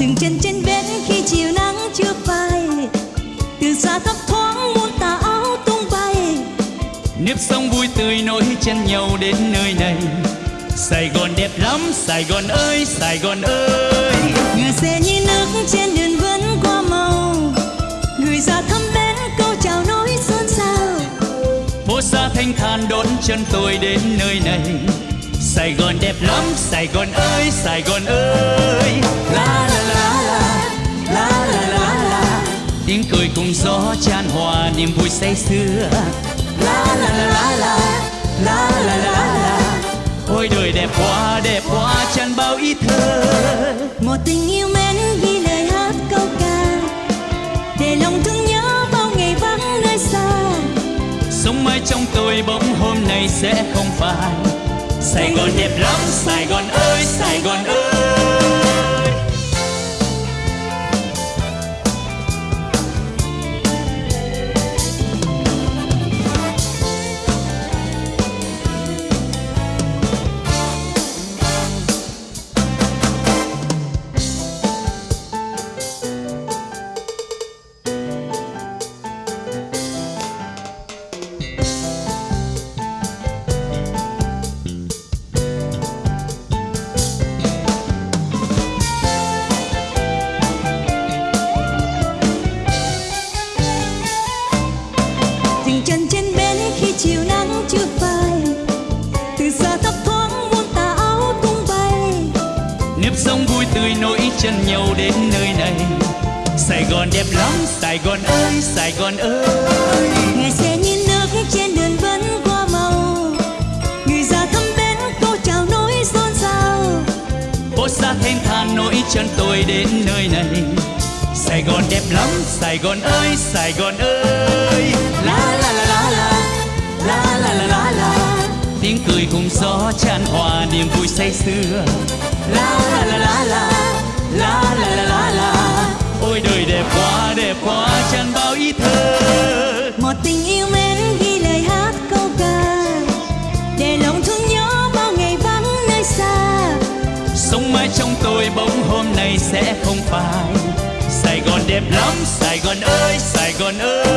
từng chân trên bến khi chiều nắng chưa phai từ xa thấp thoáng muôn tà áo tung bay. Nếp sông vui tươi nối chân nhau đến nơi này. Sài Gòn đẹp lắm Sài Gòn ơi Sài Gòn ơi. Người xe như nước trên đường vẫn qua màu người ra thăm bến câu chào nói xôn xao. Phố xa thanh thản đón chân tôi đến nơi này. Sài Gòn đẹp lắm Sài Gòn ơi Sài Gòn ơi la la la la la la la la tiếng cười cùng gió chan hòa niềm vui say sưa la la la la la la la la la ôi đời đẹp quá đẹp quá chan bao ý thơ một tình yêu mến ghi lời hát câu ca để lòng thương nhớ bao ngày vắng nơi xa sống mãi trong tôi bỗng hôm nay sẽ không phai Saigon, Vietnam, Saigon. Chiều nắng chưa phai. Từ xa thấp thoáng muôn tà áo tung bay. Nếp sống vui tươi nối chân nhau đến nơi này. Sài Gòn đẹp lắm Sài Gòn ơi Sài Gòn ơi. Ngày xe như nước trên đường vẫn qua màu. Người già thăm bến câu chào nói xôn xao. Phố xa thanh thản nối chân tôi đến nơi này. Sài Gòn đẹp lắm Sài Gòn ơi Sài Gòn ơi say sưa la la la la la la la la la la. Ôi đời đẹp quá đẹp quá chan bao ý thơ. Một tình yêu mến ghi lời hát câu ca. Để lòng thương nhớ bao ngày vắng nơi xa. Sống mãi trong tôi bỗng hôm nay sẽ không phai. Sài Gòn đẹp lắm Sài Gòn ơi Sài Gòn ơi